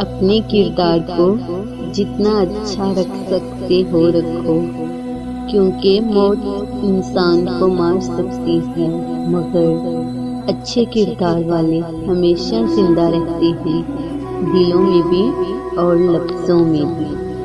अपने किरदार को जितना अच्छा रख सकते हो रखो, क्योंकि मौत इंसान को मार सकती है, मगर अच्छे किरदार वाले हमेशा ज़िंदा रहते हैं, दिलों में भी और लफ्ज़ों में भी।